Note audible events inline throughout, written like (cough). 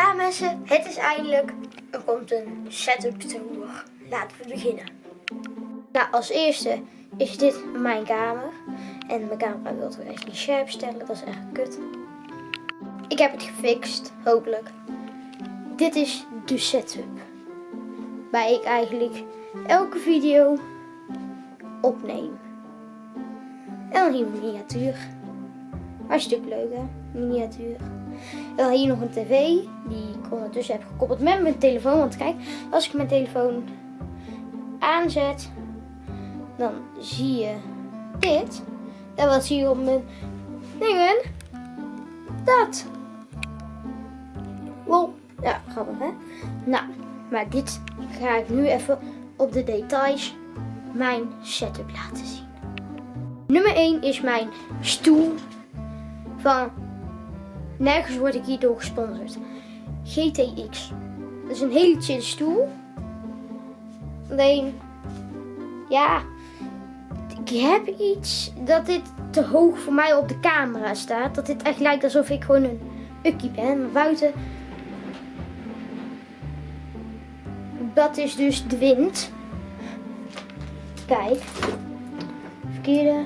Ja mensen, het is eindelijk. Er komt een setup tour. Laten we beginnen. Nou, als eerste is dit mijn kamer. En mijn camera wil toch echt niet scherp stellen, dat is echt kut. Ik heb het gefixt, hopelijk. Dit is de setup. Waar ik eigenlijk elke video opneem. En een miniatuur. Hartstikke leuk hè, miniatuur. En dan hier nog een tv, die ik ondertussen heb gekoppeld met mijn telefoon. Want kijk, als ik mijn telefoon aanzet, dan zie je dit. En wat zie je op mijn dingen? Dat. Wow, ja, grappig hè? Nou, maar dit ga ik nu even op de details mijn setup laten zien. Nummer 1 is mijn stoel van nergens word ik hierdoor gesponsord. GTX. Dat is een hele chille stoel. Alleen, ja, ik heb iets dat dit te hoog voor mij op de camera staat. Dat dit echt lijkt alsof ik gewoon een ukkie ben. Maar buiten, dat is dus de wind. Kijk, verkeerde.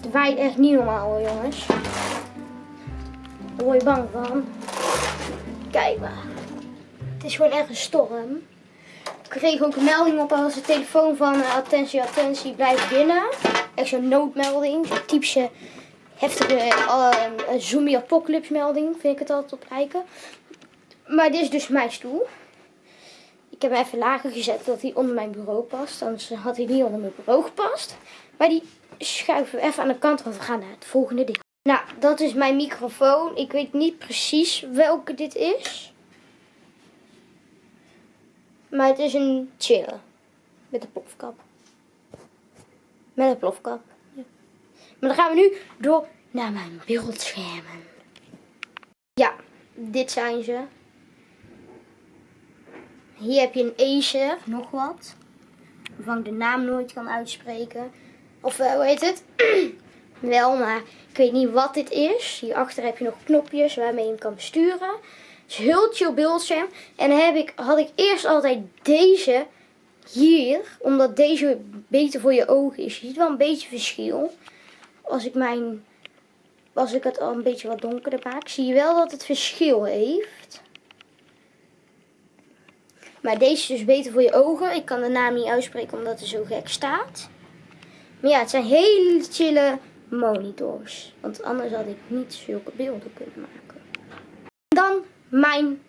Het waait echt niet normaal hoor jongens. Je bang van. Kijk maar. Het is gewoon echt een storm. Ik kreeg ook een melding op de telefoon van uh, attentie, attentie, blijf binnen. Echt zo'n noodmelding. Zo'n typische heftige uh, zombie apocalypse melding vind ik het altijd op lijken. Maar dit is dus mijn stoel. Ik heb hem even lager gezet dat hij onder mijn bureau past. Anders had hij niet onder mijn bureau gepast. Maar die schuiven we even aan de kant, want we gaan naar het volgende ding. Nou, dat is mijn microfoon. Ik weet niet precies welke dit is. Maar het is een chille. Met een plofkap. Met een plofkap. Ja. Maar dan gaan we nu door naar mijn beeldschermen. Ja, dit zijn ze. Hier heb je een Acer, nog wat. Waarvan ik de naam nooit kan uitspreken. Of uh, hoe heet het? (clears throat) Wel, maar ik weet niet wat dit is. Hierachter heb je nog knopjes waarmee je hem kan besturen. Het is heel chill beeldscherm. En heb ik, had ik eerst altijd deze hier. Omdat deze beter voor je ogen is. Je ziet wel een beetje verschil. Als ik mijn... Als ik het al een beetje wat donkerder maak. Zie je wel dat het verschil heeft. Maar deze is dus beter voor je ogen. Ik kan de naam niet uitspreken omdat het zo gek staat. Maar ja, het zijn hele chille monitors. Want anders had ik niet zulke beelden kunnen maken. Dan mijn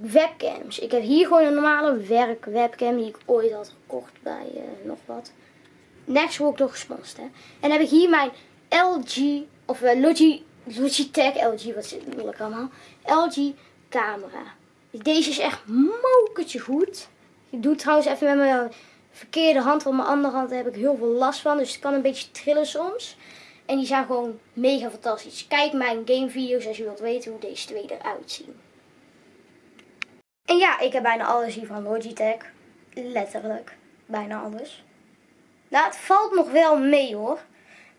webcams. Ik heb hier gewoon een normale werkwebcam die ik ooit had gekocht bij uh, nog wat. Next word ik gesponsord hè. En dan heb ik hier mijn LG, of uh, Logi, Logitech, LG, wat zit moeilijk allemaal. LG camera. Deze is echt mokertje goed. Ik doe trouwens even met mijn verkeerde hand, want mijn andere hand heb ik heel veel last van. Dus het kan een beetje trillen soms. En die zijn gewoon mega fantastisch. Kijk mijn gamevideo's als je wilt weten hoe deze twee eruit zien. En ja, ik heb bijna alles hier van Logitech. Letterlijk. Bijna alles. Nou, het valt nog wel mee hoor.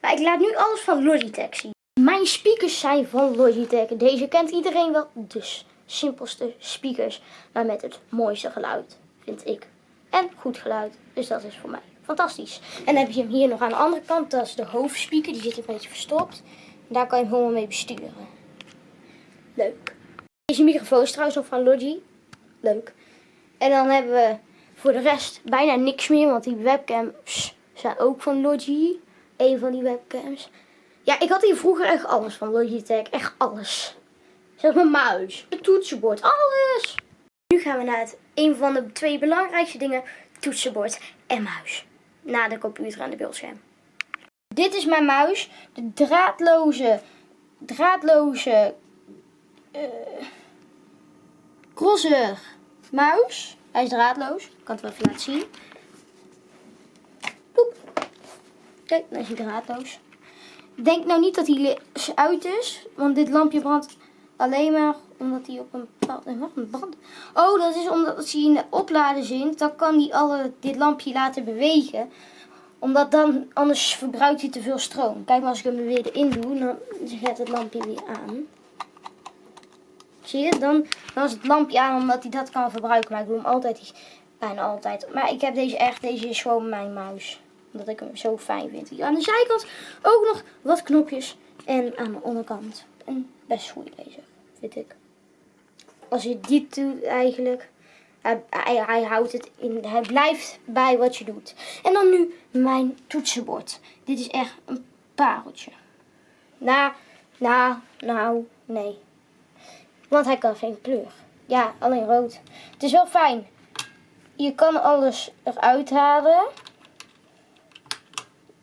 Maar ik laat nu alles van Logitech zien. Mijn speakers zijn van Logitech. Deze kent iedereen wel. Dus simpelste speakers. Maar met het mooiste geluid, vind ik. En goed geluid. Dus dat is voor mij fantastisch. En dan heb je hem hier nog aan de andere kant. Dat is de hoofdspeaker. Die zit een beetje verstopt. daar kan je hem gewoon mee besturen. Leuk. Deze microfoon is trouwens nog van Logi. Leuk. En dan hebben we voor de rest bijna niks meer. Want die webcams zijn ook van Logi. Een van die webcams. Ja, ik had hier vroeger echt alles van Logitech. Echt alles. Zelfs mijn muis, het toetsenbord, alles. Nu gaan we naar het, een van de twee belangrijkste dingen. Toetsenbord en muis na de computer en de beeldscherm. Dit is mijn muis. De draadloze, draadloze, uh, crosser muis. Hij is draadloos. Ik kan het wel even laten zien. Kijk, dan is hij draadloos. Denk nou niet dat hij uit is, want dit lampje brandt alleen maar omdat hij op een bepaalde... Wat een brand. Oh, dat is omdat als hij in de oplader zit, dan kan hij alle, dit lampje laten bewegen. Omdat dan, anders verbruikt hij te veel stroom. Kijk maar als ik hem weer erin doe, dan zet het lampje weer aan. Zie je? Dan, dan is het lampje aan omdat hij dat kan verbruiken. Maar ik doe hem altijd, bijna altijd. Maar ik heb deze echt, deze is gewoon mijn muis. Omdat ik hem zo fijn vind. Aan de zijkant ook nog wat knopjes. En aan de onderkant een best goede lezer, vind ik. Als je dit doet eigenlijk, hij, hij, houdt het in, hij blijft bij wat je doet. En dan nu mijn toetsenbord. Dit is echt een pareltje. Nou, nou, nou, nee. Want hij kan geen kleur. Ja, alleen rood. Het is wel fijn. Je kan alles eruit halen.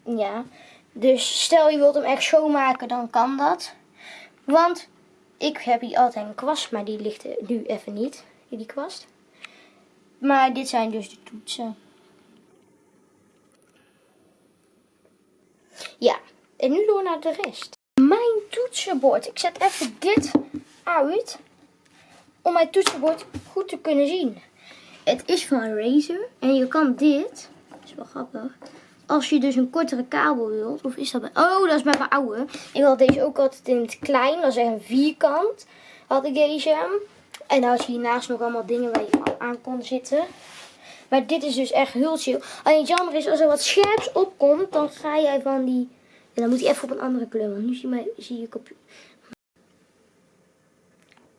Ja. Dus stel je wilt hem echt schoonmaken, dan kan dat. Want ik heb hier altijd een kwast, maar die ligt nu even niet. Die kwast. Maar dit zijn dus de toetsen. Ja, en nu door naar de rest. Mijn toetsenbord. Ik zet even dit uit om mijn toetsenbord goed te kunnen zien. Het is van Razer en je kan dit, dat is wel grappig, als je dus een kortere kabel wilt, of is dat bij, oh dat is bij mijn oude. Ik had deze ook altijd in het klein, dat is echt een vierkant, had ik deze. En dan had je hiernaast nog allemaal dingen waar je aan kon zitten. Maar dit is dus echt heel chill. Alleen het jammer is, als er wat scherps opkomt, dan ga jij van die... En dan moet hij even op een andere kleur, want nu zie, mij, zie ik op...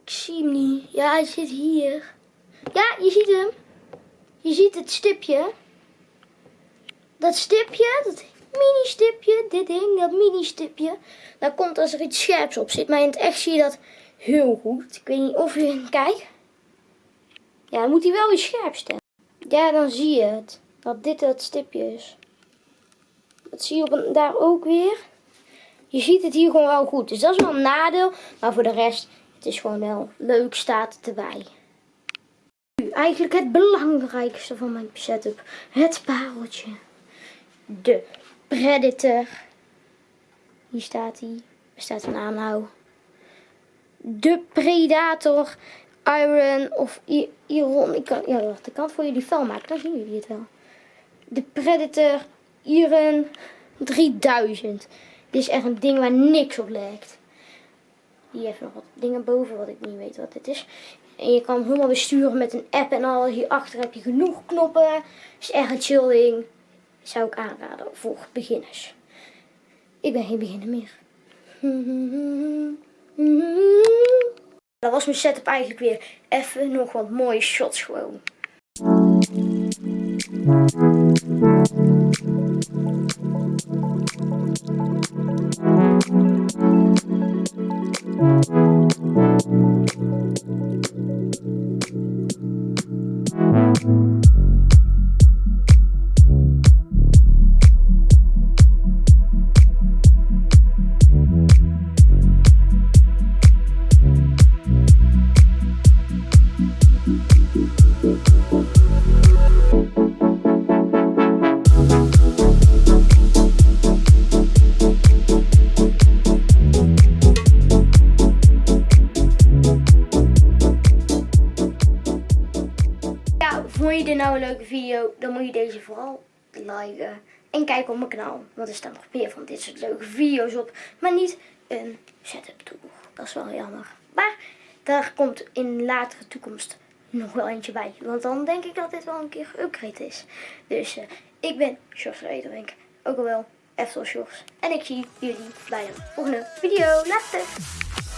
Ik zie hem niet. Ja, hij zit hier. Ja, je ziet hem. Je ziet het stipje. Dat stipje, dat mini stipje, dit ding, dat mini stipje. Dat komt als er iets scherps op zit. Maar in het echt zie je dat heel goed. Ik weet niet of je kijkt. Ja, dan moet hij wel weer scherp stellen. Ja, dan zie je het. Dat dit het stipje is. Dat zie je op daar ook weer. Je ziet het hier gewoon wel goed. Dus dat is wel een nadeel. Maar voor de rest, het is gewoon wel leuk, staat het erbij. Nu, eigenlijk het belangrijkste van mijn setup. Het pareltje. De Predator. Hier staat hij. Er staat een aanhou. De Predator Iron of Iron. Ik kan, ja, wacht, ik kan voor jullie fel maken, dan zien jullie het wel. De Predator Iron 3000. Dit is echt een ding waar niks op lijkt. Hier heeft nog wat dingen boven wat ik niet weet wat dit is. En je kan hem helemaal besturen met een app en al. Hierachter heb je genoeg knoppen. Is echt een chill ding. Zou ik aanraden voor beginners. Ik ben geen beginner meer. Dat was mijn setup eigenlijk weer. Even nog wat mooie shots gewoon. Leuke video, dan moet je deze vooral liken. En kijk op mijn kanaal, want er staan nog meer van dit soort leuke video's op. Maar niet een setup tool. Dat is wel jammer. Maar daar komt in latere toekomst nog wel eentje bij. Want dan denk ik dat dit wel een keer geüpgrade is. Dus uh, ik ben Sjors Rederink. Ook al wel Eftel Sjors. En ik zie jullie bij de volgende video. Later!